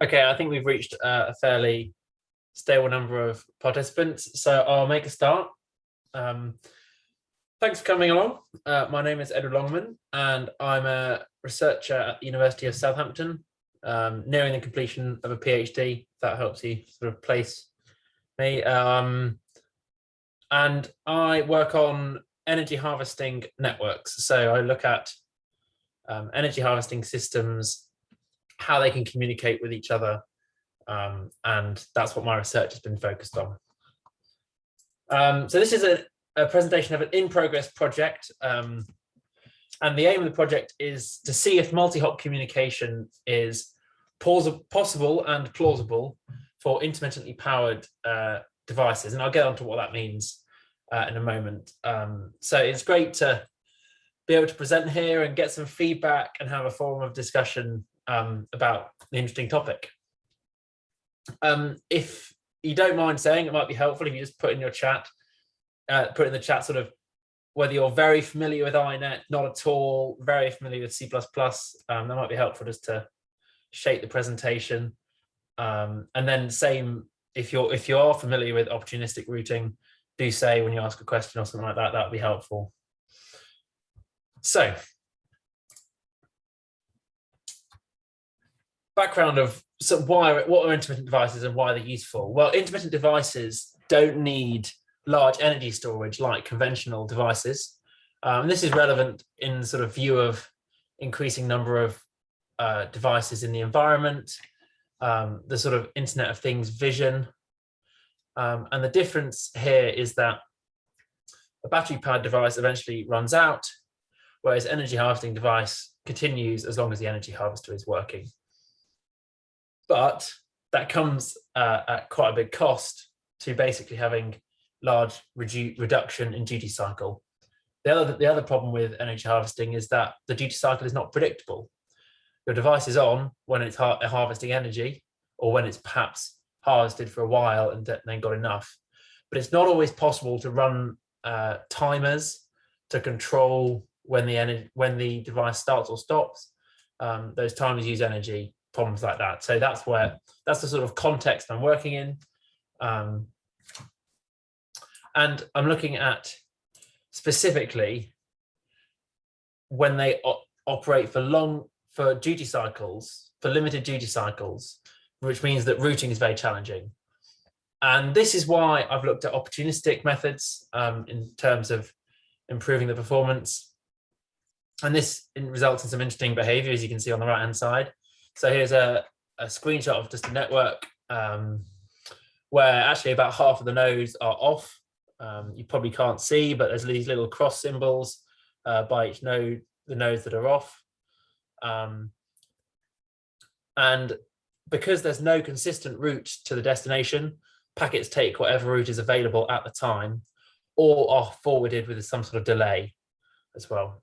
Okay, I think we've reached uh, a fairly stable number of participants, so I'll make a start. Um, thanks for coming along. Uh, my name is Edward Longman, and I'm a researcher at the University of Southampton, um, nearing the completion of a PhD. That helps you sort of place me. Um, and I work on energy harvesting networks. So I look at um, energy harvesting systems how they can communicate with each other. Um, and that's what my research has been focused on. Um, so this is a, a, presentation of an in-progress project. Um, and the aim of the project is to see if multi-hop communication is possible and plausible for intermittently powered uh, devices. And I'll get on to what that means uh, in a moment. Um, so it's great to be able to present here and get some feedback and have a forum of discussion um, about the interesting topic. Um, if you don't mind saying, it might be helpful if you just put in your chat, uh, put in the chat sort of whether you're very familiar with INET, not at all, very familiar with C++, um, that might be helpful just to shape the presentation. Um, and then same, if you're if you are familiar with opportunistic routing, do say when you ask a question or something like that, that would be helpful. So background of so why what are intermittent devices and why they're useful? Well intermittent devices don't need large energy storage like conventional devices. Um, this is relevant in sort of view of increasing number of uh, devices in the environment um, the sort of internet of things vision. Um, and the difference here is that a battery powered device eventually runs out whereas energy harvesting device continues as long as the energy harvester is working but that comes uh, at quite a big cost to basically having large redu reduction in duty cycle. The other, the other problem with energy harvesting is that the duty cycle is not predictable. Your device is on when it's har harvesting energy or when it's perhaps harvested for a while and then got enough. But it's not always possible to run uh, timers to control when the energy when the device starts or stops. Um, those timers use energy problems like that. So that's where that's the sort of context I'm working in. Um, and I'm looking at specifically when they operate for long, for duty cycles, for limited duty cycles, which means that routing is very challenging. And this is why I've looked at opportunistic methods um, in terms of improving the performance. And this results in some interesting behavior, as you can see on the right hand side. So here's a, a screenshot of just a network um, where actually about half of the nodes are off. Um, you probably can't see, but there's these little cross symbols uh, by each node, the nodes that are off. Um, and because there's no consistent route to the destination, packets take whatever route is available at the time or are forwarded with some sort of delay as well.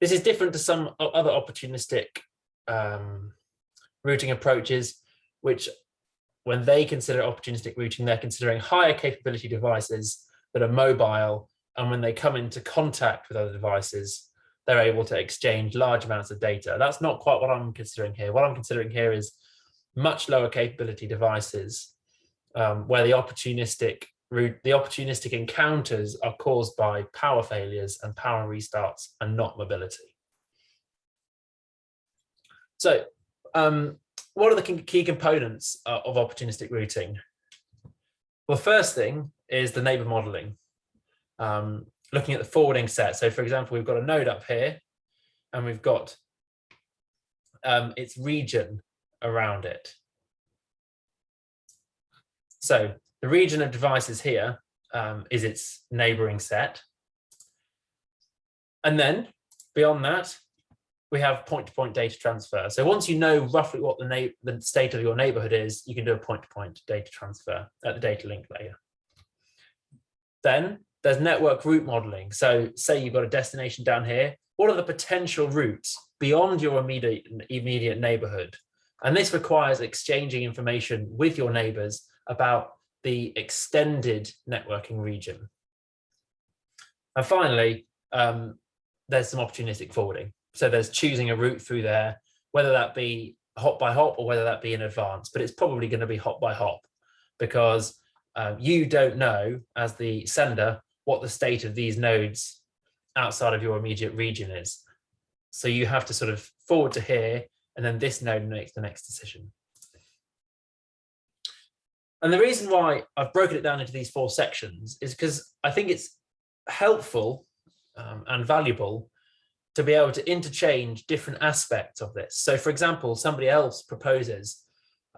This is different to some other opportunistic um, routing approaches, which when they consider opportunistic routing, they're considering higher capability devices that are mobile. And when they come into contact with other devices, they're able to exchange large amounts of data. That's not quite what I'm considering here. What I'm considering here is much lower capability devices um, where the opportunistic the opportunistic encounters are caused by power failures and power restarts and not mobility. So um, what are the key components uh, of opportunistic routing? Well, first thing is the neighbor modeling. Um, looking at the forwarding set. So for example, we've got a node up here and we've got um, its region around it. So the region of devices here um, is its neighboring set. And then beyond that, we have point-to-point -point data transfer. So once you know roughly what the, the state of your neighborhood is, you can do a point-to-point -point data transfer at the data link layer. Then there's network route modeling. So say you've got a destination down here, what are the potential routes beyond your immediate, immediate neighborhood? And this requires exchanging information with your neighbors about the extended networking region. And finally, um, there's some opportunistic forwarding. So there's choosing a route through there, whether that be hop by hop or whether that be in advance, but it's probably going to be hop by hop because um, you don't know as the sender what the state of these nodes outside of your immediate region is. So you have to sort of forward to here and then this node makes the next decision. And the reason why I've broken it down into these four sections is because I think it's helpful um, and valuable to be able to interchange different aspects of this. So for example, somebody else proposes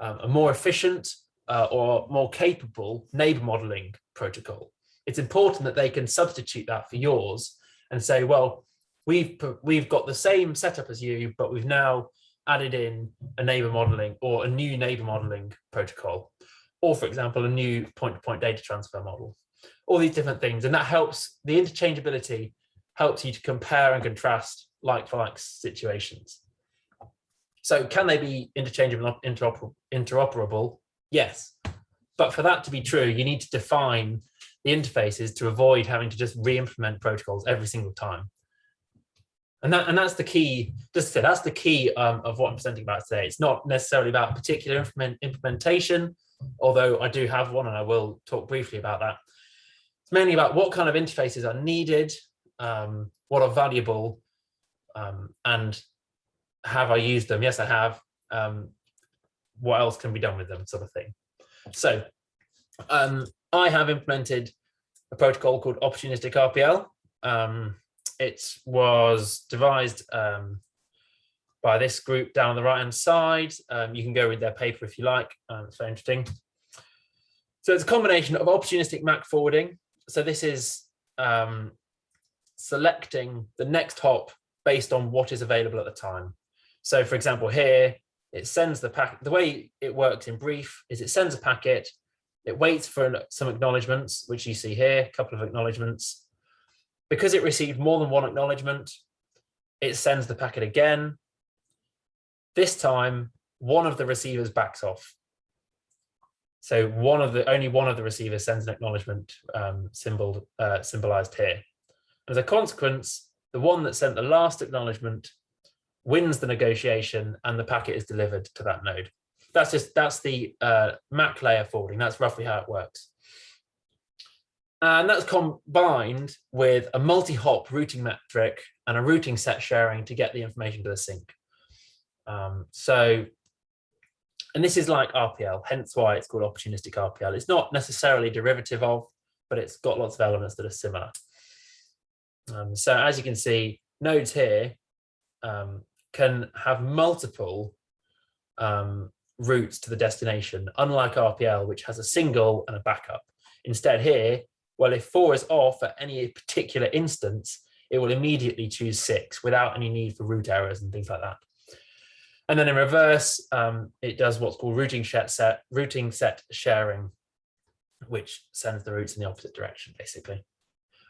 um, a more efficient uh, or more capable neighbor modeling protocol. It's important that they can substitute that for yours and say, well, we've we've got the same setup as you, but we've now added in a neighbor modeling or a new neighbor modeling protocol, or for example, a new point-to-point -point data transfer model, all these different things. And that helps the interchangeability helps you to compare and contrast like for like situations. So can they be interchangeable, interoper interoperable? Yes. But for that to be true, you need to define the interfaces to avoid having to just re-implement protocols every single time. And that and that's the key, just say, that's the key um, of what I'm presenting about today. It's not necessarily about particular implement, implementation, although I do have one and I will talk briefly about that. It's mainly about what kind of interfaces are needed, um, what are valuable um, and have I used them? Yes, I have. Um, what else can be done with them sort of thing. So um, I have implemented a protocol called opportunistic RPL. Um, it was devised um, by this group down on the right hand side. Um, you can go read their paper if you like. Um, it's very interesting. So it's a combination of opportunistic MAC forwarding. So this is um, selecting the next hop based on what is available at the time. So for example, here, it sends the packet, the way it works in brief is it sends a packet, it waits for some acknowledgements, which you see here, a couple of acknowledgements. Because it received more than one acknowledgement, it sends the packet again. This time, one of the receivers backs off. So one of the only one of the receivers sends an acknowledgement um, symbol uh, symbolized here. As a consequence, the one that sent the last acknowledgement wins the negotiation and the packet is delivered to that node. That's just that's the uh, MAC layer forwarding. That's roughly how it works. And that's combined with a multi-hop routing metric and a routing set sharing to get the information to the sink. Um, so, and this is like RPL, hence why it's called opportunistic RPL. It's not necessarily derivative of, but it's got lots of elements that are similar. Um, so as you can see, nodes here um, can have multiple um, routes to the destination, unlike RPL, which has a single and a backup. Instead here, well, if four is off at any particular instance, it will immediately choose six without any need for route errors and things like that. And then in reverse, um, it does what's called routing set, routing set sharing, which sends the routes in the opposite direction, basically.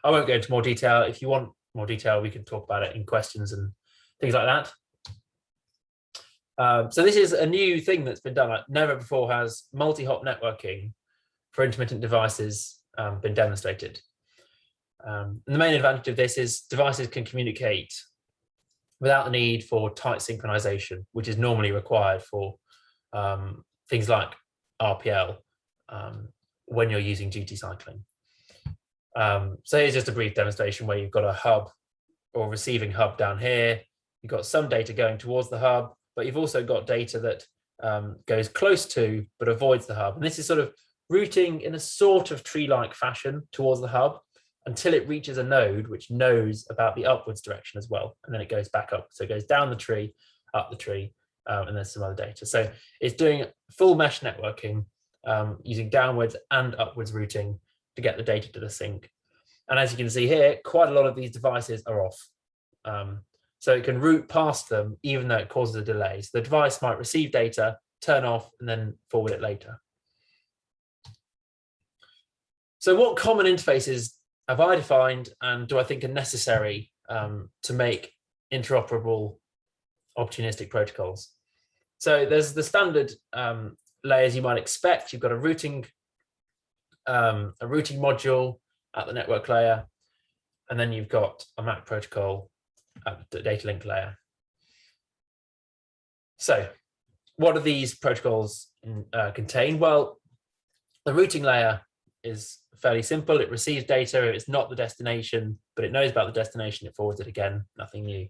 I won't go into more detail. If you want more detail, we can talk about it in questions and things like that. Um, so this is a new thing that's been done. Like never before has multi-hop networking for intermittent devices um, been demonstrated. Um, the main advantage of this is devices can communicate without the need for tight synchronization, which is normally required for um, things like RPL um, when you're using duty cycling. Um, so here's just a brief demonstration where you've got a hub or receiving hub down here. You've got some data going towards the hub, but you've also got data that um, goes close to but avoids the hub. And this is sort of routing in a sort of tree-like fashion towards the hub until it reaches a node which knows about the upwards direction as well. And then it goes back up. So it goes down the tree, up the tree, um, and there's some other data. So it's doing full mesh networking um, using downwards and upwards routing to get the data to the sink. And as you can see here, quite a lot of these devices are off. Um, so it can route past them, even though it causes a delay. So the device might receive data, turn off, and then forward it later. So what common interfaces have I defined and do I think are necessary um, to make interoperable opportunistic protocols? So there's the standard um, layers you might expect. You've got a routing um, a routing module at the network layer, and then you've got a MAC protocol at the data link layer. So what do these protocols uh, contain? Well, the routing layer is fairly simple. It receives data. It's not the destination, but it knows about the destination. It forwards it again, nothing new.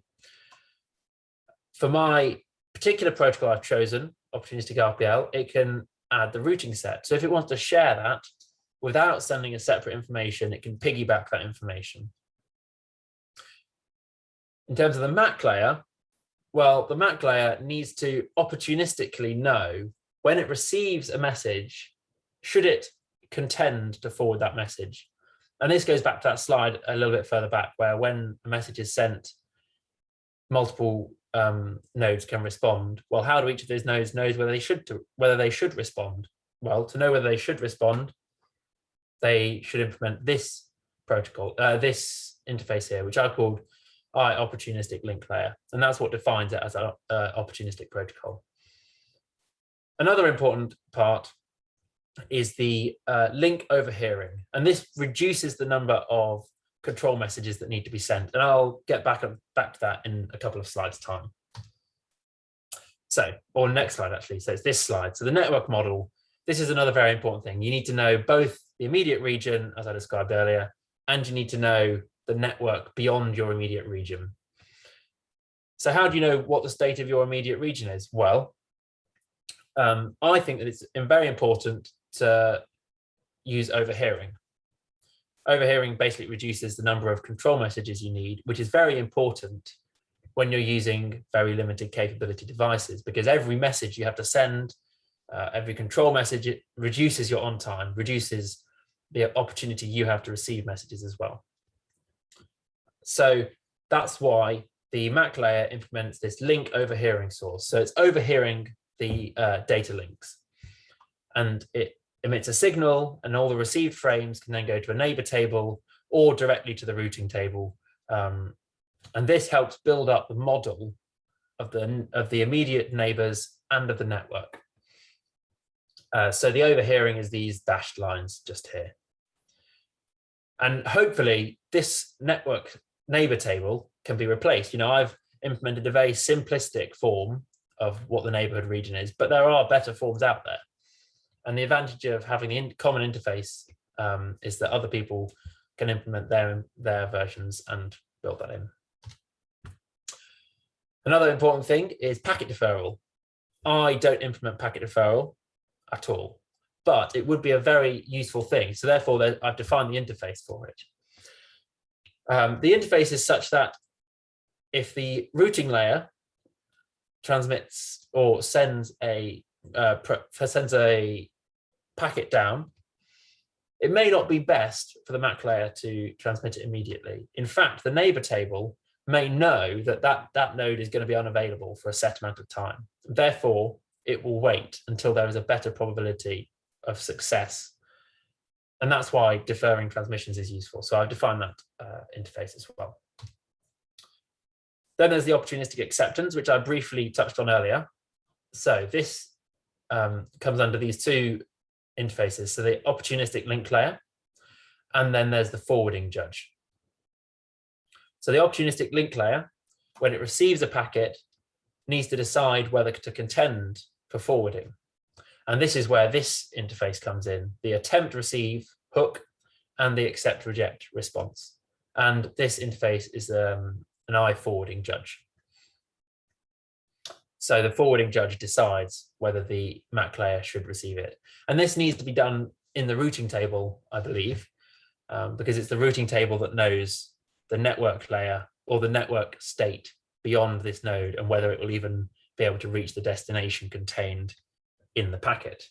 For my particular protocol I've chosen, opportunistic RPL, it can add the routing set. So if it wants to share that without sending a separate information, it can piggyback that information. In terms of the MAC layer, well, the MAC layer needs to opportunistically know when it receives a message, should it contend to forward that message? And this goes back to that slide a little bit further back where when a message is sent, multiple um, nodes can respond. Well, how do each of those nodes knows whether they should to, whether they should respond? Well, to know whether they should respond, they should implement this protocol, uh, this interface here, which I called I opportunistic link layer, and that's what defines it as an uh, opportunistic protocol. Another important part is the uh, link overhearing, and this reduces the number of control messages that need to be sent. And I'll get back, back to that in a couple of slides time. So, or next slide actually, so it's this slide. So the network model, this is another very important thing. You need to know both the immediate region, as I described earlier, and you need to know the network beyond your immediate region. So how do you know what the state of your immediate region is? Well, um, I think that it's very important to use overhearing overhearing basically reduces the number of control messages you need, which is very important when you're using very limited capability devices, because every message you have to send, uh, every control message, it reduces your on time, reduces the opportunity you have to receive messages as well. So that's why the MAC layer implements this link overhearing source. So it's overhearing the uh, data links and it emits a signal and all the received frames can then go to a neighbor table or directly to the routing table. Um, and this helps build up the model of the, of the immediate neighbors and of the network. Uh, so the overhearing is these dashed lines just here. And hopefully this network neighbor table can be replaced. You know, I've implemented a very simplistic form of what the neighborhood region is, but there are better forms out there. And the advantage of having the in common interface um, is that other people can implement their, their versions and build that in. Another important thing is packet deferral. I don't implement packet deferral at all, but it would be a very useful thing. So therefore, I've defined the interface for it. Um, the interface is such that if the routing layer transmits or sends a uh, sends a packet down, it may not be best for the MAC layer to transmit it immediately. In fact, the neighbor table may know that that, that node is going to be unavailable for a set amount of time. Therefore, it will wait until there is a better probability of success. And that's why deferring transmissions is useful. So I've defined that uh, interface as well. Then there's the opportunistic acceptance, which I briefly touched on earlier. So this um, comes under these two interfaces. So the opportunistic link layer, and then there's the forwarding judge. So the opportunistic link layer, when it receives a packet, needs to decide whether to contend for forwarding. And this is where this interface comes in, the attempt receive hook and the accept reject response. And this interface is um, an I forwarding judge. So the forwarding judge decides whether the MAC layer should receive it. And this needs to be done in the routing table, I believe, um, because it's the routing table that knows the network layer or the network state beyond this node and whether it will even be able to reach the destination contained in the packet.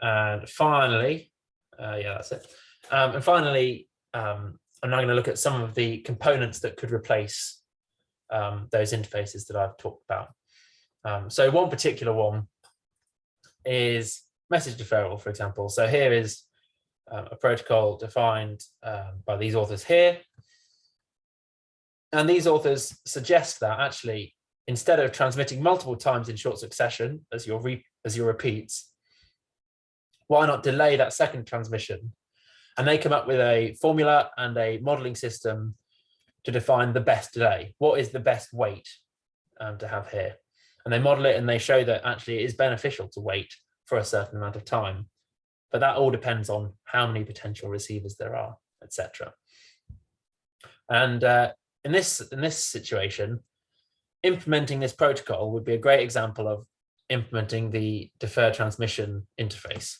And finally, uh, yeah, that's it. Um, and finally, um, I'm now going to look at some of the components that could replace um, those interfaces that I've talked about. Um, so one particular one is message deferral, for example. So here is um, a protocol defined um, by these authors here. And these authors suggest that actually, instead of transmitting multiple times in short succession as your, as your repeats, why not delay that second transmission and they come up with a formula and a modeling system to define the best delay. What is the best wait um, to have here? And they model it and they show that actually it is beneficial to wait for a certain amount of time. But that all depends on how many potential receivers there are, etc. And uh, in this in this situation, implementing this protocol would be a great example of implementing the deferred transmission interface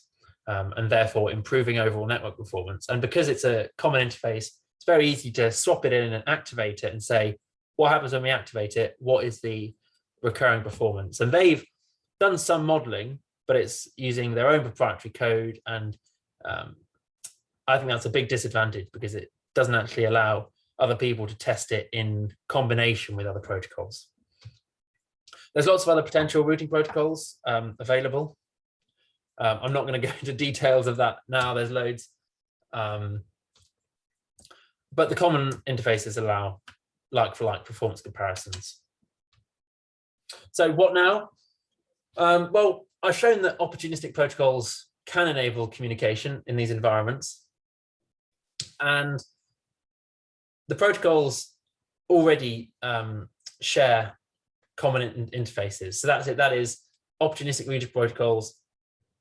um, and therefore improving overall network performance. And because it's a common interface, it's very easy to swap it in and activate it and say, what happens when we activate it? What is the recurring performance? And they've done some modeling, but it's using their own proprietary code. And um, I think that's a big disadvantage because it doesn't actually allow other people to test it in combination with other protocols. There's lots of other potential routing protocols um, available. Um, I'm not going to go into details of that now, there's loads. Um, but the common interfaces allow like for like performance comparisons. So what now? Um, well, I've shown that opportunistic protocols can enable communication in these environments. And the protocols already um, share common in interfaces. So that's it. That is opportunistic routing protocols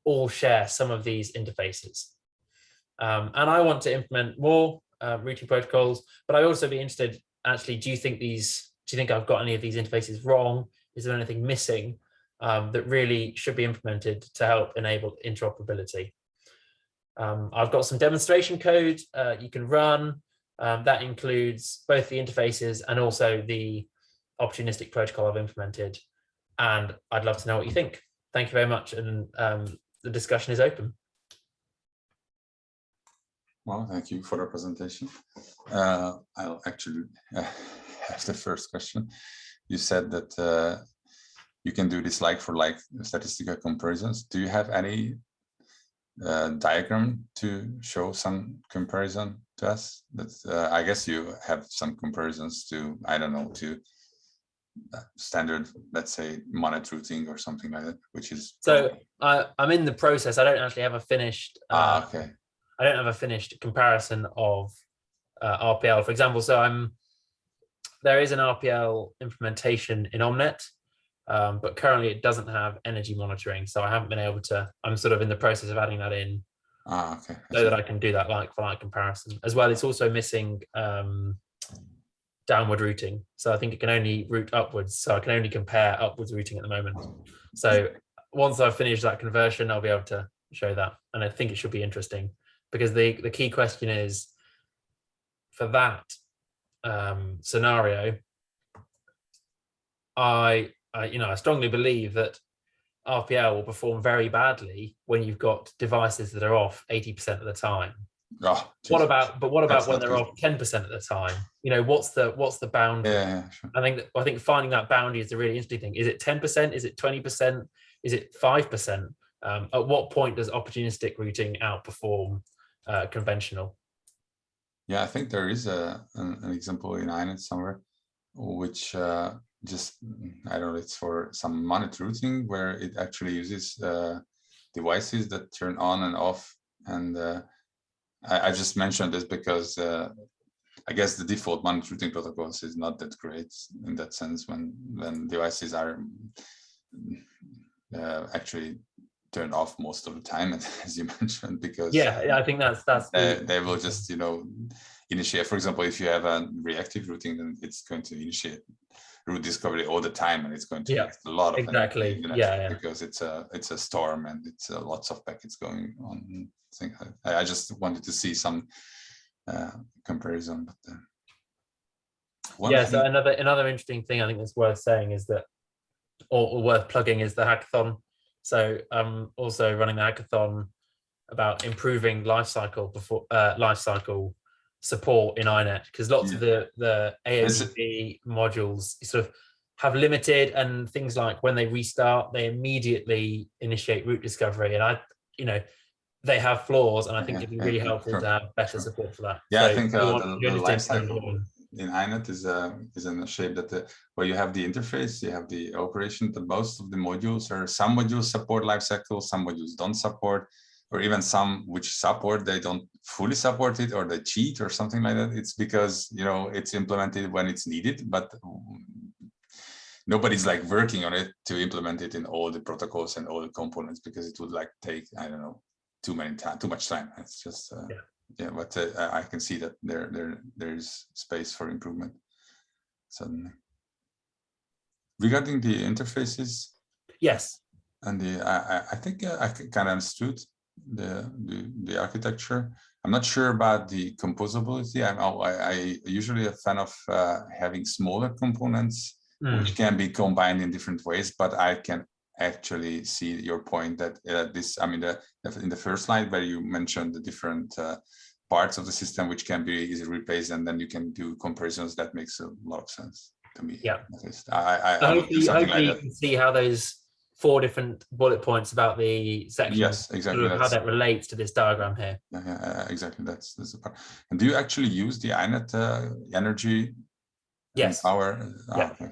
all share some of these interfaces. Um, and I want to implement more uh, routing protocols, but I'd also be interested, actually, do you think these, do you think I've got any of these interfaces wrong? Is there anything missing um, that really should be implemented to help enable interoperability? Um, I've got some demonstration code uh, you can run. Um, that includes both the interfaces and also the opportunistic protocol I've implemented. And I'd love to know what you think. Thank you very much. And um, the discussion is open. Well, thank you for the presentation. Uh, I'll actually uh, have the first question. You said that uh, you can do this like for like statistical comparisons. Do you have any uh, diagram to show some comparison to us? That uh, I guess you have some comparisons to, I don't know, to standard, let's say, MANET routing or something like that, which is so I, I'm in the process. I don't actually have a finished. Uh, ah, okay. I don't have a finished comparison of uh, RPL, for example. So I'm there is an RPL implementation in OMNeT, um, but currently it doesn't have energy monitoring. So I haven't been able to. I'm sort of in the process of adding that in. Ah, okay. So that I can do that like for like comparison as well. It's also missing um, downward routing. So I think it can only route upwards. So I can only compare upwards routing at the moment. So once I've finished that conversion, I'll be able to show that. And I think it should be interesting because the, the key question is for that um, scenario, I, I, you know, I strongly believe that RPL will perform very badly when you've got devices that are off 80% of the time Oh, what about, but what about when they're off 10% of the time? You know, what's the, what's the boundary? Yeah, yeah sure. I think, that, I think finding that boundary is a really interesting thing. Is it 10%? Is it 20%? Is it 5%? Um, at what point does opportunistic routing outperform uh, conventional? Yeah, I think there is a an, an example in INET somewhere, which uh, just I don't know. It's for some MANET routing where it actually uses uh, devices that turn on and off, and uh, I, I just mentioned this because uh, I guess the default MANET routing protocols is not that great in that sense when when devices are uh, actually turned off most of the time, as you mentioned, because yeah, I think that's that's the... they will just you know initiate. For example, if you have a reactive routing, then it's going to initiate route discovery all the time, and it's going to yeah, a lot of exactly yeah, yeah, because it's a it's a storm and it's uh, lots of packets going on I, think I, I just wanted to see some uh, comparison. But uh, yeah, so another another interesting thing I think that's worth saying is that, or, or worth plugging, is the hackathon. So I'm also running the hackathon about improving lifecycle before uh, lifecycle support in INET because lots yeah. of the the AODV modules sort of have limited and things like when they restart they immediately initiate route discovery and I you know they have flaws, and I think yeah, it'd be really yeah, helpful sure, to have better sure. support for that. Yeah, so I think uh, the, the life in INET is uh, is in a shape that the, where you have the interface, you have the operation, but most of the modules are some modules support lifecycle, some modules don't support. or even some which support, they don't fully support it or they cheat or something like that. It's because, you know, it's implemented when it's needed, but nobody's like working on it to implement it in all the protocols and all the components because it would like take, I don't know, too many time, too much time. It's just, uh, Yeah. yeah, but uh, I can see that there, there, there's space for improvement. Suddenly. Regarding the interfaces, Yes. and the I, I- I think uh, I kind of understood the, the the architecture. I'm not sure about the composability. I'm I, I usually a fan of uh, having smaller components Mm. which can be combined in different ways. But I can actually see your point that uh, this. I mean, the, in the first slide where you mentioned the different uh, parts of the system which can be easily replaced, and then you can do comparisons. That makes a lot of sense to me. Yeah. at least. I I, So I would hopefully, hopefully like you can see how those four different bullet points about the section, Yes, exactly. how that relates to this diagram here. Yeah, yeah, exactly. That's that's the part. And do you actually use the INET uh, energy? Yes. Power. Ah, Yeah. okay.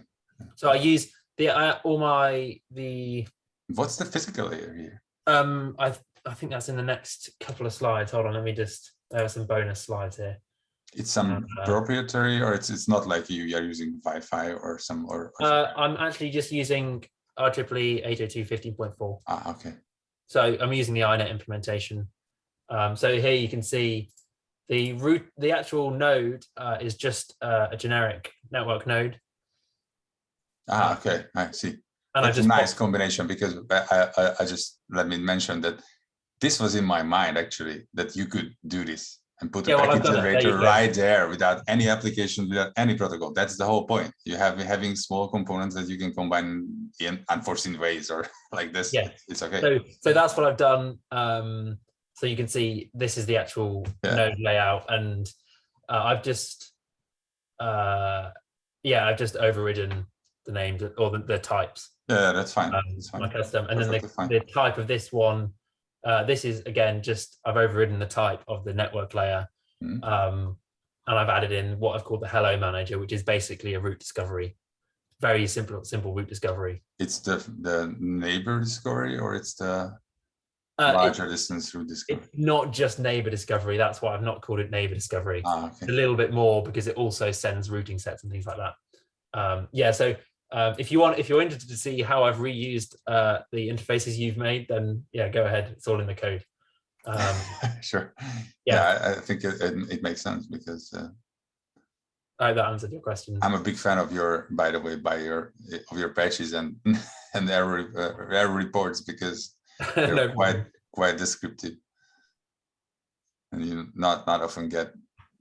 So I use the uh, all my the What's the physical layer here? um I I think that's in the next couple of slides. Hold on, let me just there are some bonus slides here. It's some Uh, proprietary, or it's it's not like you are using Wi-Fi or some or. or Uh. I'm actually just using IEEE 802.15.4. ah, okay. So I'm using the INET implementation. Um, so here you can see the root, the actual node uh, is just uh, a generic network node. Ah, okay. I see. And I That's a nice combination because I, I I just let me mention that this was in my mind actually that you could do this and put a Yeah, well, packet. There generator right there without any application, without any protocol. That's the whole point. You have having small components that you can combine in unforeseen ways or like this. Yeah. It's okay. So, so that's what I've done. Um, so you can see this is the actual Yeah. node layout, and uh, I've just, uh, yeah, I've just overridden the names or the, the types. Yeah, that's fine. um, That's fine. my custom, and then the, the type of this one. Uh, this is again just I've overridden the type of the network layer, Mhm. um, and I've added in what I've called the Hello Manager, which is basically a route discovery, very simple simple route discovery. It's the the neighbor discovery or it's the Uh, it- larger distance through discovery. it's not just neighbor discovery. That's why I've not called it neighbor discovery. ah, It's a little bit more because it also sends routing sets and things like that. Um, yeah, so um, if you want, if you're interested to see how I've reused uh, the interfaces you've made, then yeah, go ahead. It's all in the code. Um, sure. yeah. Yeah, I, think it, it, it makes sense because uh, I hope that answered your question. I'm a big fan of your, by the way, by your of your patches and and error uh, error reports because they're No quite quite descriptive, and you not not often get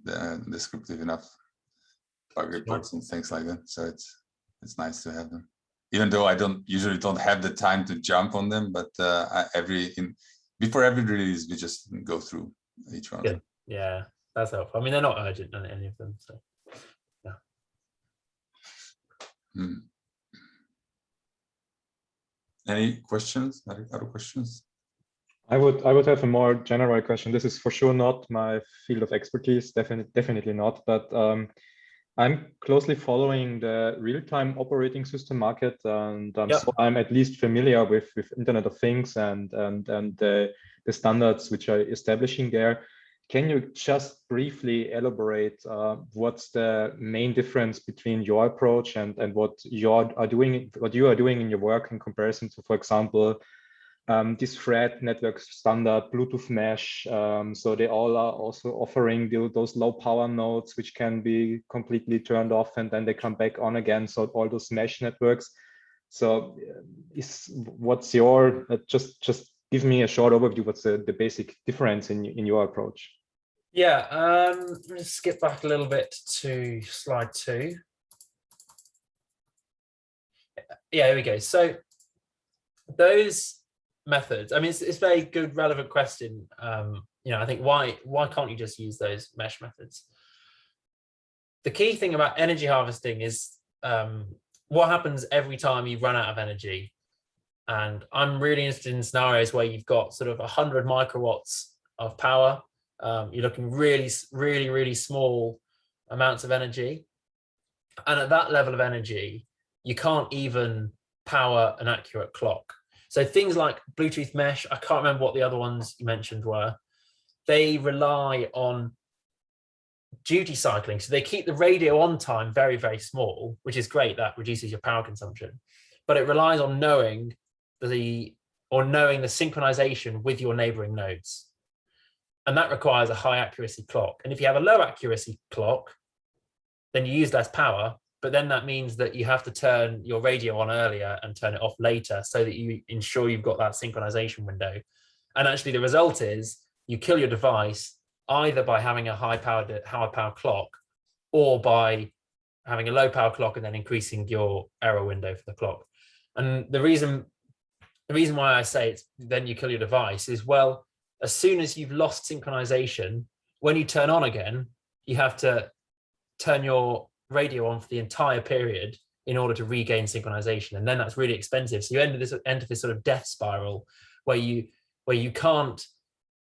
the descriptive enough bug reports and things like that. So it's it's nice to have them, even though I don't usually don't have the time to jump on them. But uh, I, every in before every release, we just go through each one. of Good. Yeah, that's helpful. I mean, they're not urgent, any any of them. So Hmm. Any questions? Other other questions? I would I would have a more general question. This is for sure not my field of expertise, definitely definitely not. But um, I'm closely following the real-time operating system market, and um, Yeah. so I'm at least familiar with with Internet of Things and and and the the standards which are establishing there. Can you just briefly elaborate uh, what's the main difference between your approach and and what you are doing what you are doing in your work in comparison to, for example, um, this thread network standard Bluetooth mesh. Um, so they all are also offering the, those low power nodes, which can be completely turned off and then they come back on again. So all those mesh networks. So uh, is what's your, uh, just, just give me a short overview. What's the, the basic difference in, in your approach? yeah, um, let me skip back a little bit to slide two. Yeah, here we go. So those methods, I mean, it's, it's a very good, relevant question. Um, you know, I think why why can't you just use those mesh methods? The key thing about energy harvesting is um, what happens every time you run out of energy. And I'm really interested in scenarios where you've got sort of 100 microwatts of power. Um, you're looking really, really, really small amounts of energy. And at that level of energy, you can't even power an accurate clock. So things like Bluetooth mesh, I can't remember what the other ones you mentioned were. They rely on duty cycling. So they keep the radio on time very, very small, which is great. That reduces your power consumption, but it relies on knowing the or knowing the synchronization with your neighboring nodes. And that requires a high accuracy clock. And if you have a low accuracy clock, then you use less power, but then that means that you have to turn your radio on earlier and turn it off later so that you ensure you've got that synchronization window. And actually the result is you kill your device either by having a high powered high power clock or by having a low power clock and then increasing your error window for the clock. And the reason the reason why I say it's then you kill your device is well, as soon as you've lost synchronization, when you turn on again, you have to turn your radio on for the entire period in order to regain synchronization. And then that's really expensive. So you enter this enter this sort of death spiral where you where you can't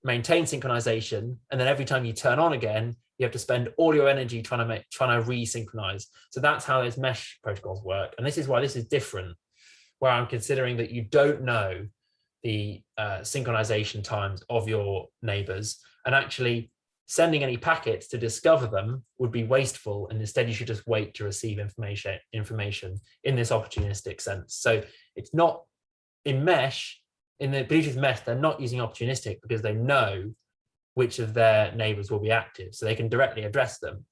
maintain synchronization. And then every time you turn on again, you have to spend all your energy trying to make trying to resynchronize. So that's how those mesh protocols work. And this is why this is different, where I'm considering that you don't know the uh, synchronization times of your neighbors and actually sending any packets to discover them would be wasteful and instead you should just wait to receive information information in this opportunistic sense. So it's not in mesh in the bluetooth mesh they're not using opportunistic because they know which of their neighbors will be active so they can directly address them.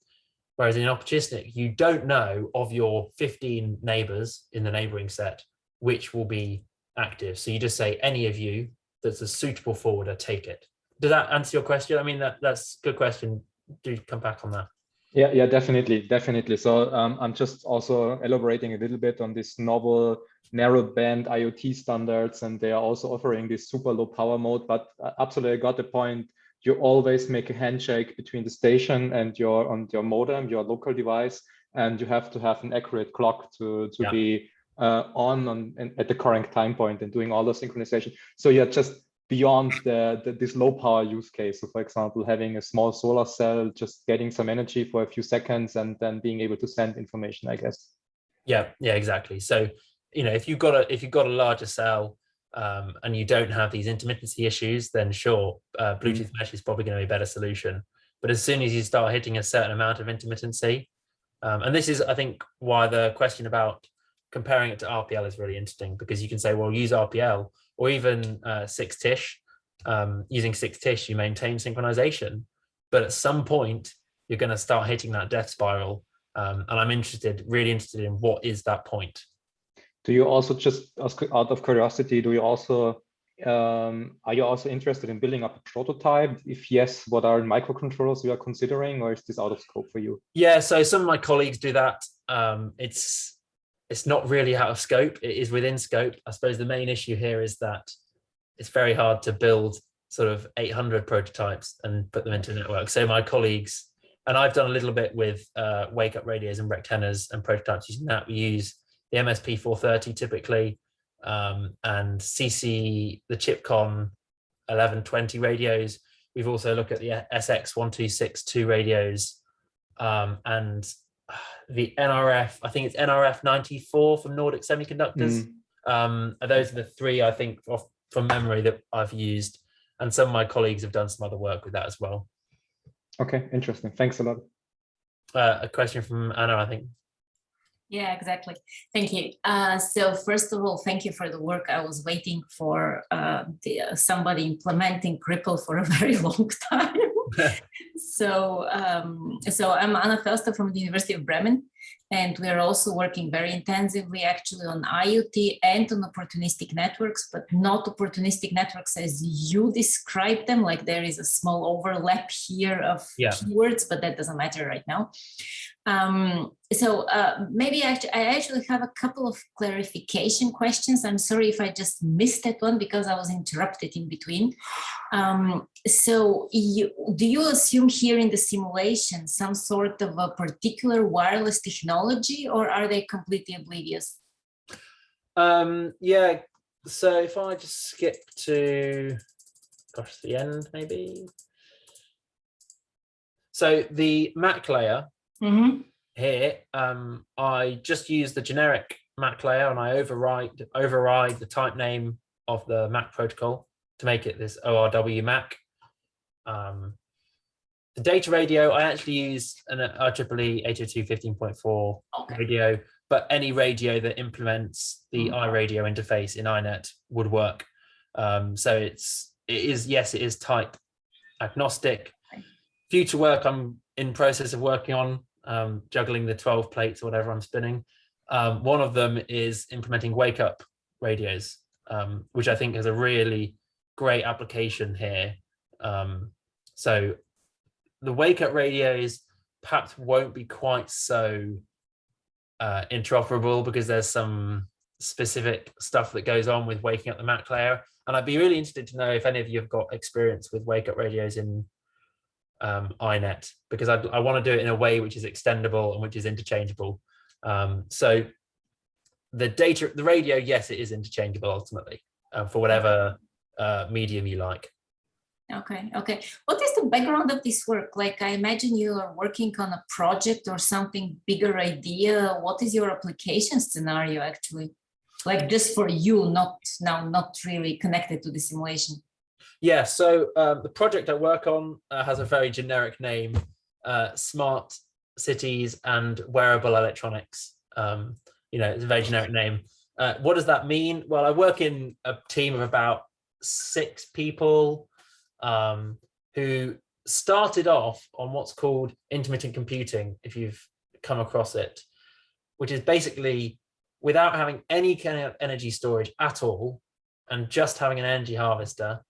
Whereas in opportunistic you don't know of your 15 neighbors in the neighboring set which will be active. So you just say any of you that's a suitable forwarder take it does that answer your question? I mean, that that's a good question. Do you come back on that. Yeah, yeah, definitely, definitely. So um, I'm just also elaborating a little bit on this novel narrow band IoT standards, and they are also offering this super low power mode. But uh, absolutely, I got the point. You always make a handshake between the station and your on your modem, your local device, and you have to have an accurate clock to to yeah. be uh, on, on at the correct time point and doing all the synchronization. So yeah, just beyond the, the, this low power use case. So for example, having a small solar cell, just getting some energy for a few seconds and then being able to send information, I guess. Yeah, yeah, exactly. So, you know, if you've got a if you've got a larger cell um, and you don't have these intermittency issues, then sure, uh, Bluetooth mm. mesh is probably going to be a better solution. But as soon as you start hitting a certain amount of intermittency, um, and this is, I think, why the question about comparing it to RPL is really interesting because you can say, well, use RPL or even uh, 6TiSCH. Um, using 6TiSCH, you maintain synchronization, but at some point you're going to start hitting that death spiral. Um, and I'm interested, really interested in what is that point. Do you also just out of curiosity, do you also um, are you also interested in building up a prototype? If yes, what are microcontrollers you are considering, or is this out of scope for you? Yeah, so some of my colleagues do that. Um, it's it's not really out of scope. It is within scope. I suppose the main issue here is that it's very hard to build sort of 800 prototypes and put them into a network. So my colleagues, and I've done a little bit with uh, wake up radios and rectennas and prototypes using that. We use the MSP 430 typically um, and CC, the ChipCon 1120 radios. We've also looked at the SX1262 radios um, and the NRF, I think it's NRF 94 from Nordic Semiconductors. Mm. Um, those are the three I think off, from memory that I've used. And some of my colleagues have done some other work with that as well. Okay, interesting. Thanks a lot. Uh, a question from Anna, I think. Yeah, exactly. Thank you. Uh, so first of all, thank you for the work. I was waiting for uh, the, uh, somebody implementing RPL for a very long time. So, um, so I'm Anna Förster from the University of Bremen, and we are also working very intensively actually on IoT and on opportunistic networks, but not opportunistic networks as you describe them, like there is a small overlap here of yeah. keywords, but that doesn't matter right now. Um, so uh, maybe I, I actually have a couple of clarification questions. I'm sorry if I just missed that one because I was interrupted in between. Um, so you, do you assume here in the simulation some sort of a particular wireless technology or are they completely oblivious? Um, yeah, so if I just skip to, gosh, the end maybe. So the MAC layer Mm -hmm. Here, um, I just use the generic MAC layer and I override override the type name of the MAC protocol to make it this ORW MAC. Um, the data radio, I actually use an IEEE 802.15.4 Okay. radio, but any radio that implements the iRadio interface in INET would work. Um, so it's it is yes, it is type agnostic. Future work I'm in process of working on, um, juggling the 12 plates or whatever I'm spinning. Um, one of them is implementing wake up radios, um, which I think is a really great application here. Um, so the wake up radios perhaps won't be quite so uh, interoperable because there's some specific stuff that goes on with waking up the Mac layer. And I'd be really interested to know if any of you have got experience with wake up radios in um, INET, because I'd, I want to do it in a way which is extendable and which is interchangeable. Um, so the data, the radio, yes, it is interchangeable ultimately uh, for whatever uh, medium you like. Okay, okay. What is the background of this work? Like, I imagine you are working on a project or something bigger idea. What is your application scenario actually? Like just for you, not now, not really connected to the simulation. Yeah, so um, the project I work on uh, has a very generic name, uh, Smart Cities and Wearable Electronics. Um, you know, it's a very generic name. Uh, what does that mean? Well, I work in a team of about six people um, who started off on what's called intermittent computing, if you've come across it, which is basically without having any kind of energy storage at all, and just having an energy harvester,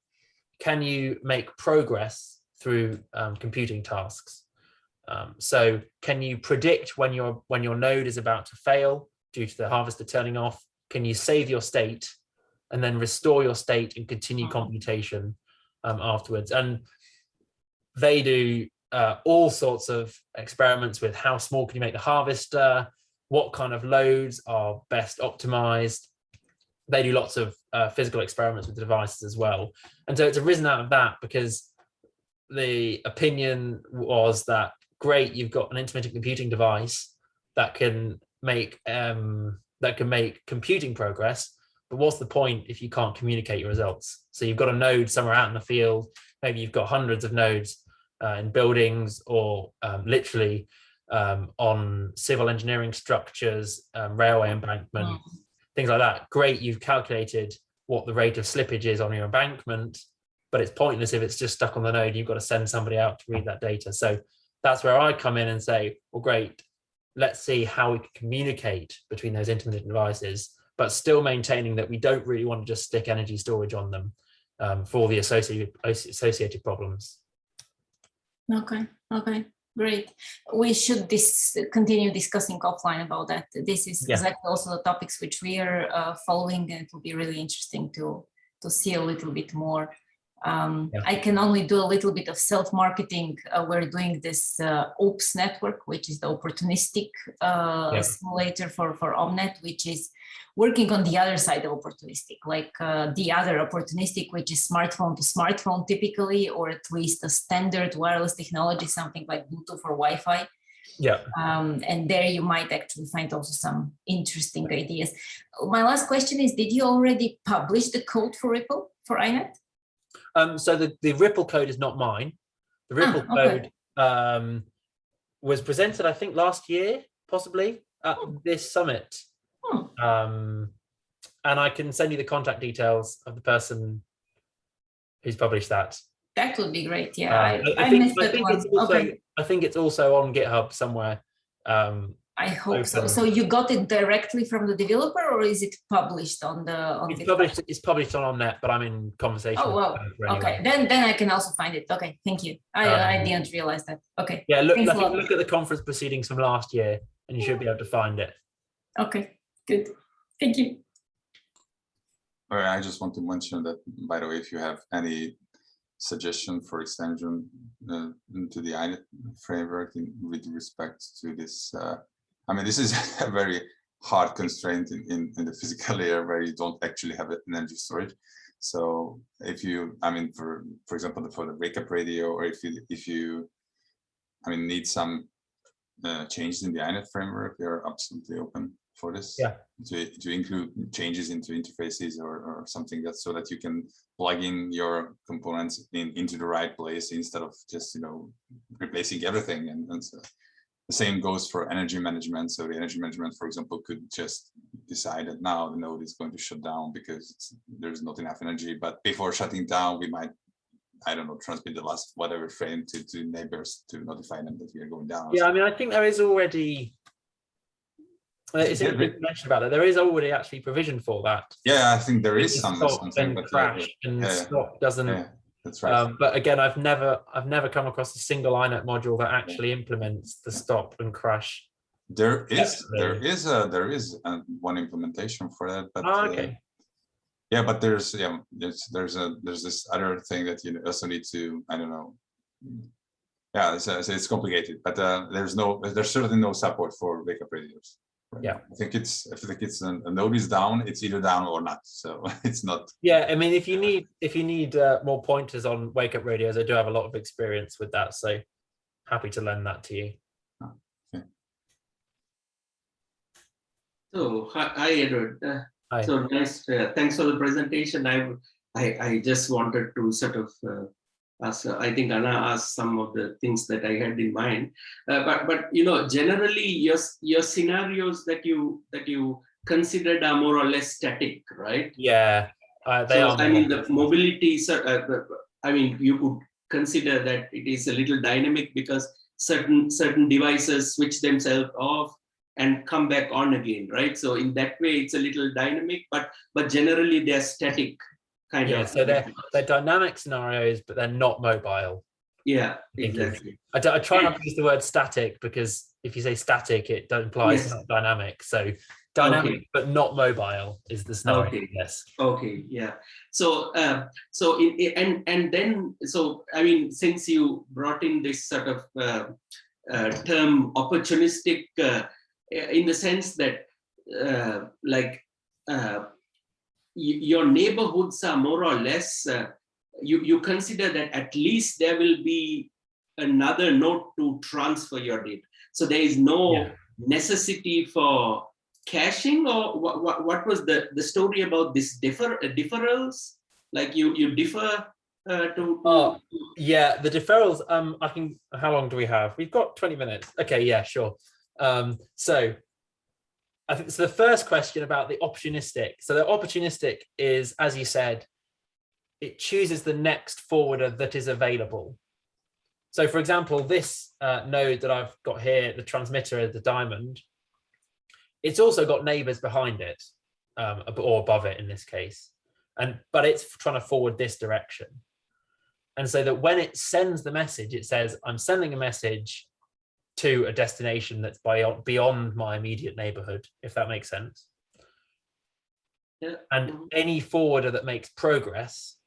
can you make progress through um, computing tasks? Um, so can you predict when your when your node is about to fail due to the harvester turning off? Can you save your state and then restore your state and continue computation um, afterwards? And they do uh, all sorts of experiments with how small can you make the harvester, what kind of loads are best optimized. They do lots of uh, physical experiments with the devices as well. And so it's arisen out of that because the opinion was that great, you've got an intermittent computing device that can make um, that can make computing progress, but what's the point if you can't communicate your results? So you've got a node somewhere out in the field, maybe you've got hundreds of nodes uh, in buildings or um, literally um, on civil engineering structures, um, railway embankment, Mm. Things like that. Great, you've calculated what the rate of slippage is on your embankment, but it's pointless if it's just stuck on the node. You've got to send somebody out to read that data. So that's where I come in and say, well, great, let's see how we can communicate between those intermittent devices, but still maintaining that we don't really want to just stick energy storage on them um, for the associated associated problems. Okay, okay, great. We should dis continue discussing offline about that. This is Yeah. exactly also the topics which we are uh, following and it will be really interesting to to see a little bit more. Um, Yeah. I can only do a little bit of self-marketing. Uh, we're doing this uh, OPS network, which is the opportunistic uh, Yeah. simulator for, for OMNeT, which is working on the other side of opportunistic, like uh, the other opportunistic, which is smartphone to smartphone typically, or at least a standard wireless technology, something like Bluetooth or Wi-Fi. Yeah. Um, and there you might actually find also some interesting ideas. My last question is, did you already publish the code for RPL for iNet? Um, so the, the RPL code is not mine. The Ah, RPL okay. code um, was presented, I think, last year, possibly at this summit. Hmm. Um, and I can send you the contact details of the person who's published that. That would be great. Yeah, Uh, I, I, think, missed I that one. it's also, okay, I think it's also on GitHub somewhere. Um, I hope so. open. So you got it directly from the developer, or is it published on the on it's the published. It's published on OMNeT, but I'm in conversation. Oh, with wow. anyway. Okay, then then I can also find it. Okay, thank you. I I Um, didn't realize that. Okay, Yeah, look, look, look at the conference proceedings from last year, and you should be able to find it. okay, good. Thank you. All right, I just want to mention that, by the way, if you have any suggestion for extension uh, into the INET framework in, with respect to this, uh, I mean, this is a very hard constraint in, in, in the physical layer where you don't actually have an energy storage. So if you, I mean, for for example, for the wake up radio, or if you if you, I mean, need some uh, changes in the INET framework, we are absolutely open for this? Yeah. To, to include changes into interfaces or, or something that so that you can plug in your components in, into the right place instead of just, you know, replacing everything. And, and so the same goes for energy management. So the energy management, for example, could just decide that now the node is going to shut down because there's not enough energy. But before shutting down, we might, I don't know, transmit the last whatever frame to, to neighbors to notify them that we are going down. Yeah, I mean, I think there is already. uh, It's interesting to about that. There is already actually provision for that. Yeah, I think there is some stop something, and yeah, crash and yeah, yeah. stop doesn't. yeah, that's right. Um, but again, I've never, I've never come across a single INET module that actually implements the stop and crash. There is, there is a, there is uh, one implementation for that, but. Uh, okay. Yeah, but there's, yeah, there's, there's a, there's this other thing that you also need to, I don't know. Yeah, it's, uh, it's- it's complicated, but uh, there's no, there's certainly no support for wake up radios. Right Yeah. I think it's, I think it's, a a node is down, it's either down or not, so it's not, Yeah, I mean, if you need, if you need uh, more pointers on wake up radios, I do have a lot of experience with that, so happy to lend that to you. So, hi, hi, Edward. Uh, Hi. So nice, uh, thanks for the presentation. I, I, I just wanted to sort of, ask, uh, I think Anna asked some of the things that I had in mind. Uh, but, but, you know, generally your, your scenarios that you, that you considered are more or less static, right? Yeah, uh, they So, are. I mean, the mobility, is, uh, uh, I mean, you could consider that it is a little dynamic because certain, certain devices switch themselves off and come back on again, right? So in that way, it's a little dynamic, but, but generally they're static kind Yeah, of. so they're, they're dynamic scenarios, but they're not mobile. Yeah, exactly. I, I try not to use the word static because if you say static, it implies Yes. not dynamic. So dynamic, Okay. but not mobile is the scenario. Okay. Yes. Okay, yeah. So, uh, so in, in- and and then, so I mean, since you brought in this sort of uh, uh, term opportunistic, uh, in the sense that, uh, like, uh, your neighborhoods are more or less, uh, you you consider that at least there will be another node to transfer your data. So there is no Yeah. necessity for caching or what, what, what was the, the story about this differ uh, deferrals? Like you, you differ uh, to, Oh. Yeah, the deferrals. Um, I can. How long do we have? We've got twenty minutes. Okay, yeah, sure. Um, so I think so. The first question about the opportunistic. So the opportunistic is, as you said, it chooses the next forwarder that is available. So, for example, this uh, node that I've got here, the transmitter, the diamond, it's also got neighbors behind it, um, or above it in this case, and but it's trying to forward this direction. And so that when it sends the message, it says, I'm sending a message to a destination that's beyond, beyond my immediate neighborhood, if that makes sense. Yeah. And Mhm. any forwarder that makes progress,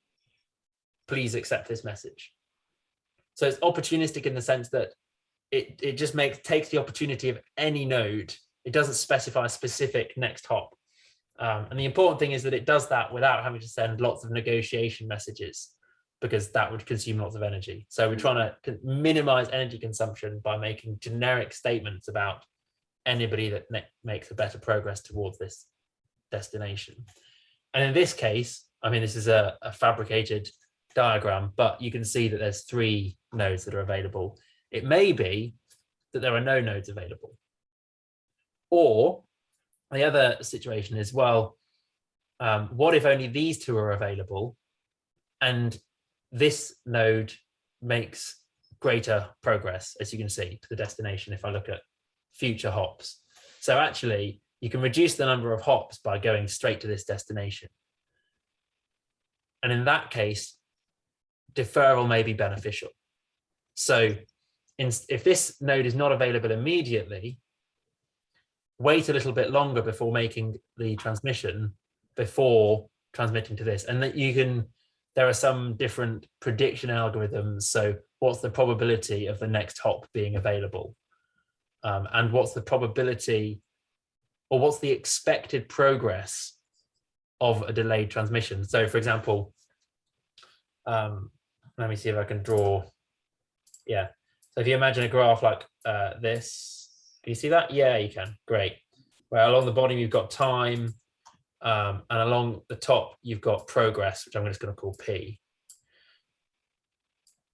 please accept this message. So it's opportunistic in the sense that it, it just makes takes the opportunity of any node. It doesn't specify a specific next hop. Um, and the important thing is that it does that without having to send lots of negotiation messages because that would consume lots of energy. So we're trying to minimize energy consumption by making generic statements about anybody that makes a better progress towards this destination. And in this case, I mean, this is a, a fabricated diagram, but you can see that there's three nodes that are available. It may be that there are no nodes available. Or the other situation is, well, um, what if only these two are available and this node makes greater progress, as you can see, to the destination if I look at future hops. So actually, you can reduce the number of hops by going straight to this destination. And in that case, deferral may be beneficial. So in, if this node is not available immediately, wait a little bit longer before making the transmission before transmitting to this. And that you can, there are some different prediction algorithms. So what's the probability of the next hop being available? Um, and what's the probability or what's the expected progress of a delayed transmission? So for example, um, let me see if I can draw. Yeah. So if you imagine a graph like uh, this, can you see that? Yeah, you can. Great. where along the bottom you've got time, um, and along the top you've got progress, which I'm just going to call P.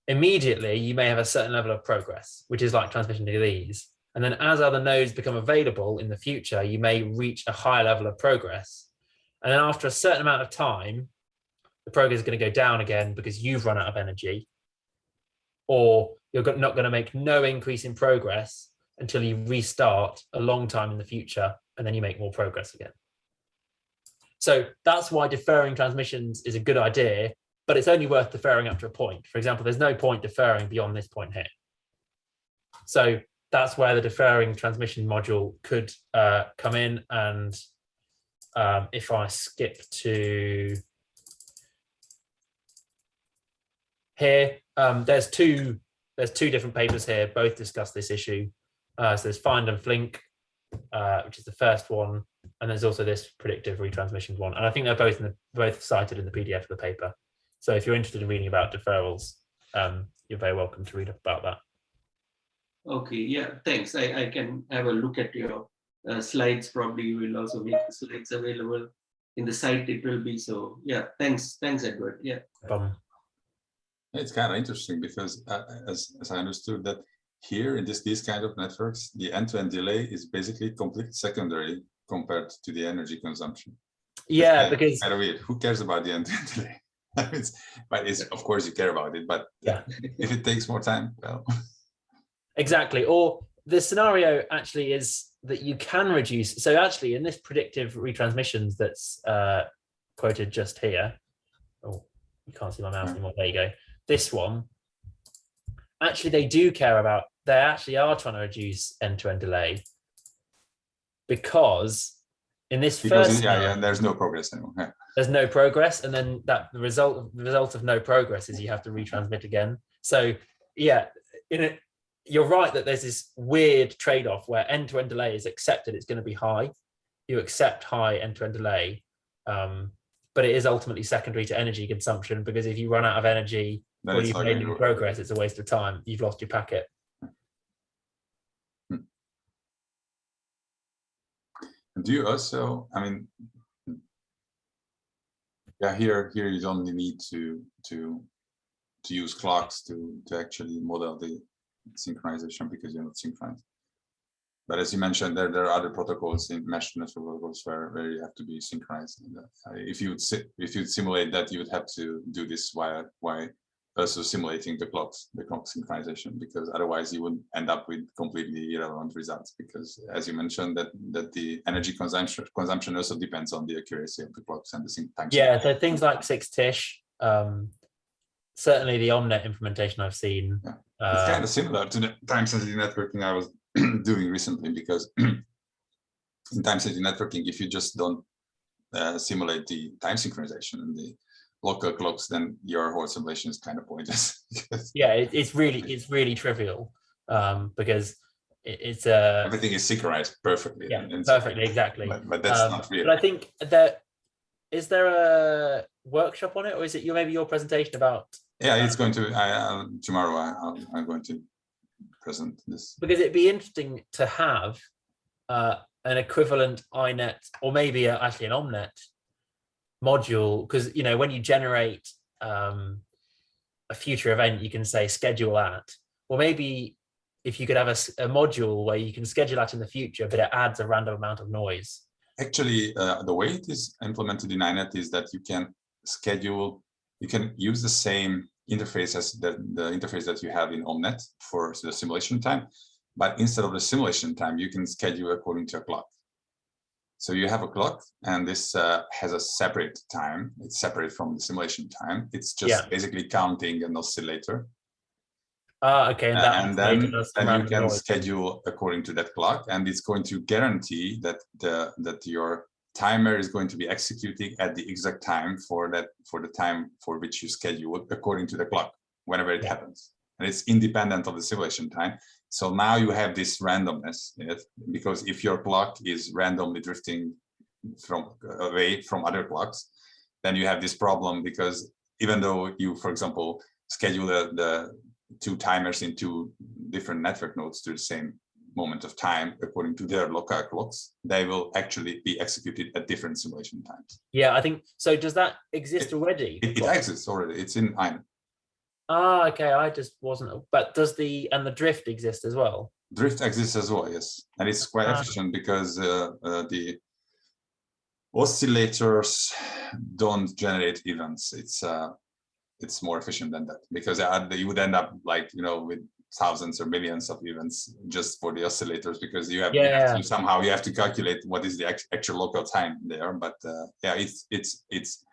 Immediately, you may have a certain level of progress, which is like transmission delays. And then as other nodes become available in the future, you may reach a higher level of progress. And then after a certain amount of time, the progress is going to go down again because you've run out of energy. Or you're not going to make no increase in progress until you restart a long time in the future and then you make more progress again. So that's why deferring transmissions is a good idea, but it's only worth deferring up to a point. For example, there's no point deferring beyond this point here. So that's where the deferring transmission module could uh, come in. And um, if I skip to here, um, there's two there's two different papers here, both discuss this issue. Uh, so there's Find and Flink, uh, which is the first one, and there's also this predictive retransmission one. And I think they're both in the, both cited in the PDF of the paper. So if you're interested in reading about deferrals, um, you're very welcome to read about that. Okay, yeah, thanks. I, I can have a look at your uh, slides. Probably you will also make the slides available in the site. It will be so. Yeah, thanks, thanks, Edward. Yeah. Um, It's kind of interesting because uh, as, as I understood that here in this these kind of networks, the end-to-end delay is basically completely secondary compared to the energy consumption. yeah, Kind because kind of weird. Who cares about the end-to-end delay? it's, but it's of course you care about it, but Yeah. if it takes more time, well, Exactly. Or the scenario actually is that you can reduce. So actually in this predictive retransmissions that's uh, quoted just here, oh, you can't see my mouse anymore. There you go. This one, actually they do care about, they actually are trying to reduce end-to-end delay because in this because first yeah, yeah, there's no progress anymore. Yeah. there's no progress and then that the result the result of no progress is you have to retransmit again so yeah in it you're right that there's this weird trade-off where end-to-end delay is accepted it's going to be high you accept high end-to-end delay um, but it is ultimately secondary to energy consumption because if you run out of energy Then or you've made no progress it's a waste of time you've lost your packet Do you also, I mean, yeah, here, here you don't need to, to, to use clocks to, to actually model the synchronization because you're not synchronized. But as you mentioned, there, there are other protocols in mesh network protocols where, where you have to be synchronized. Uh, If you would, if you'd simulate that, you would have to do this via, why also simulating the clocks, the clock synchronization, because otherwise you would end up with completely irrelevant results. Because as you mentioned, that that the energy consumption consumption also depends on the accuracy of the clocks and the sync time. yeah so things like 6TiSCH um, certainly the OMNeT implementation i've seen Yeah. uh, It's kind of similar to the time sensitive networking I was doing recently because in time sensitive networking, if you just don't uh, simulate the time synchronization and the local clocks, then your whole simulation is kind of pointless. yeah it, it's really it's really trivial um because it, it's uh Everything is synchronized perfectly. yeah and- and perfectly exactly But, but that's Um, not real. but i think that is there a workshop on it or is it your maybe your presentation about Yeah, it's going to, I, uh, tomorrow I, I'm- I'm going to present this. because it'd be interesting to have uh an equivalent INET or maybe a, actually an OMNeT module because you know when you generate um a future event you can say schedule at or maybe if you could have a module where you can schedule that in the future but it adds a random amount of noise Actually, uh, the way it is implemented in INET is that you can schedule, you can use the same interface as the, the interface that you have in OMNeT for the simulation time, but instead of the simulation time, you can schedule according to a clock. So you have a clock and this uh, has a separate time. It's separate from the simulation time. It's just Yeah. basically counting an oscillator. ah okay and, Uh, that and then, then you can schedule according to that clock and it's going to guarantee that the that your timer is going to be executing at the exact time for that for the time for which you schedule according to the clock whenever it Yeah. happens and it's independent of the simulation time so now you have this randomness it, because if your clock is randomly drifting from away from other clocks then you have this problem because even though you for example schedule the, the two timers in two different network nodes to the same moment of time according to their local clocks, they will actually be executed at different simulation times. Yeah, I think so. Does that exist It- already? It, it exists already. It's in INET. Ah, okay. I just wasn't. But does the and the drift exist as well? Drift exists as well, yes, and it's quite Ah. efficient because uh, uh, the oscillators don't generate events. It's uh, it's more efficient than that because you would end up like you know with thousands or millions of events just for the oscillators because you have, you have to somehow you have to calculate what is the actual local time there. But uh, yeah, it's it's it's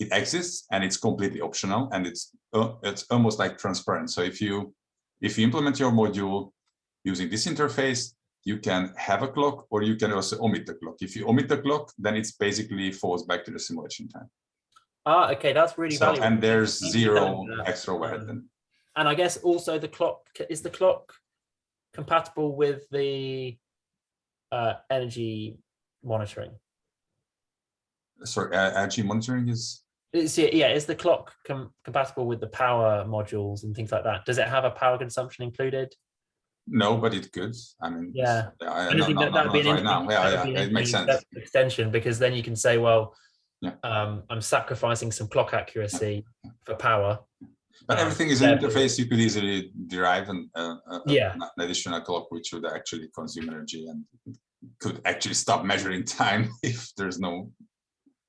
it exists and it's completely optional and it's uh, it's almost like transparent. So if you if you implement your module using this interface, you can have a clock or you can also omit the clock. If you omit the clock, then it's basically falls back to the simulation time. Ah, okay. That's really So, valuable. and there's zero uh, extra overhead um, then. and I guess also the clock is the clock compatible with the uh, energy monitoring. Sorry, uh, energy monitoring is, Yeah, is the clock com- compatible with the power modules and things like that? Does it have a power consumption included? no, but it could. I mean. Yeah. I- I no, think no, that no, that'd be an right now. Yeah, yeah, it makes sense. Extension, because then you can say, well, Yeah. um, I'm sacrificing some clock accuracy for power. But um, everything is an interface. You could easily derive an, uh, Yeah. an additional clock which would actually consume energy and could actually stop measuring time if there's no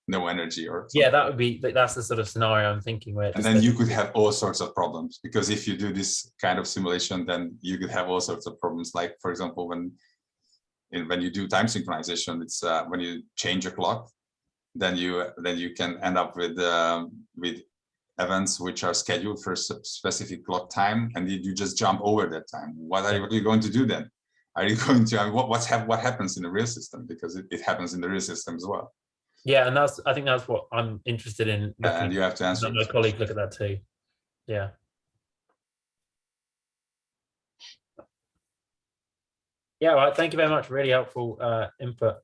no energy or Yeah, that would be that's the sort of scenario I'm thinking where. and then you could have all sorts of problems because if you do this kind of simulation then you could have all sorts of problems. Like for example when in, when you do time synchronization it's uh, when you change a clock then you then you can end up with um, with events which are scheduled for a specific clock time and you, you just jump over that time. What are, you, what are you going to do then? Are you going to I mean, what what's what happens in the real system? Because it, it happens in the real system as well Yeah, and that's I think that's what I'm interested in. and you have to answer my colleague look at that too. Yeah. Yeah, right. Thank you very much. Really helpful uh, input.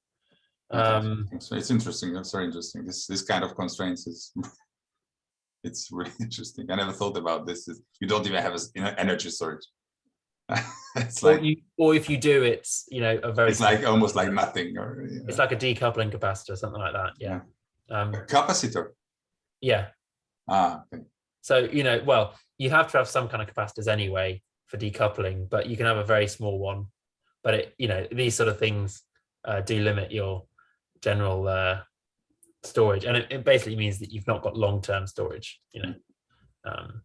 Um, So it's interesting. That's very interesting. This this kind of constraints is it's really interesting. I never thought about this. Is you don't even have a s- you know, energy storage. it's or, like you, or if you do, it's you know a very. it's like almost like nothing or you It's like a decoupling capacitor, something like that. Yeah. Um, a capacitor. yeah. Ah, okay. So you know, well, you have to have some kind of capacitors anyway for decoupling, but you can have a very small one. But it, you know, these sort of things uh, do limit your general uh, storage, and it, it basically means that you've not got long-term storage. You know, um,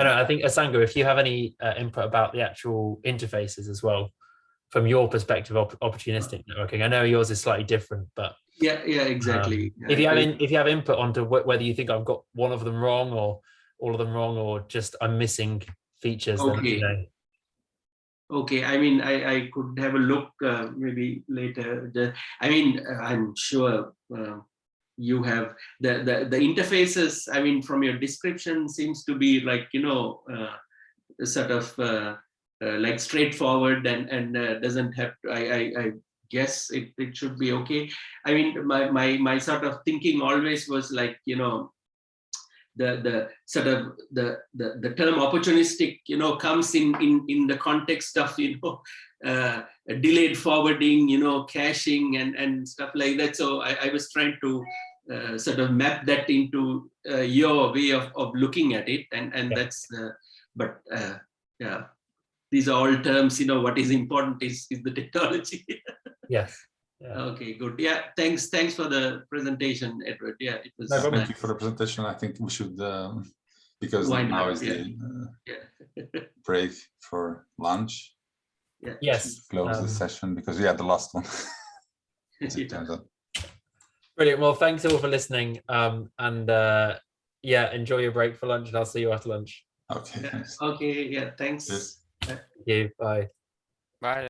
I know. I think Asanga, if you have any uh, input about the actual interfaces as well, from your perspective of opportunistic networking, I know yours is slightly different, but Yeah, yeah, exactly. um, if you have in, if you have input onto wh- whether you think I've got one of them wrong or all of them wrong or just I'm missing features, then Okay. you know, Okay, I mean, I, I could have a look uh, maybe later. The, I mean, uh, I'm sure uh, you have the, the the interfaces. I mean, from your description, seems to be like you know, uh, sort of uh, uh, like straightforward and and uh, doesn't have. To, I, I I guess it it should be okay. I mean, my my my sort of thinking always was like you know, the the sort of the the, the term opportunistic you know comes in in in the context of you know uh, delayed forwarding you know caching and and stuff like that so i, I was trying to uh, sort of map that into uh, your way of, of looking at it and and Yeah. that's uh, but uh, yeah these are all terms you know what is important is is the technology yes, yeah. okay good yeah thanks thanks for the presentation edward yeah it was No Thank you for the presentation. I think we should um, because Wind now up, is yeah. the uh, yeah break for lunch. yeah Yes, should Close the um, session because we had the last one. as it Yeah. turns out. Brilliant. Well, thanks all for listening. Um, and uh, yeah, enjoy your break for lunch, and I'll see you after lunch. Okay. Yeah. thanks. Okay, yeah, thanks. Yes. Thank you. Bye. Bye.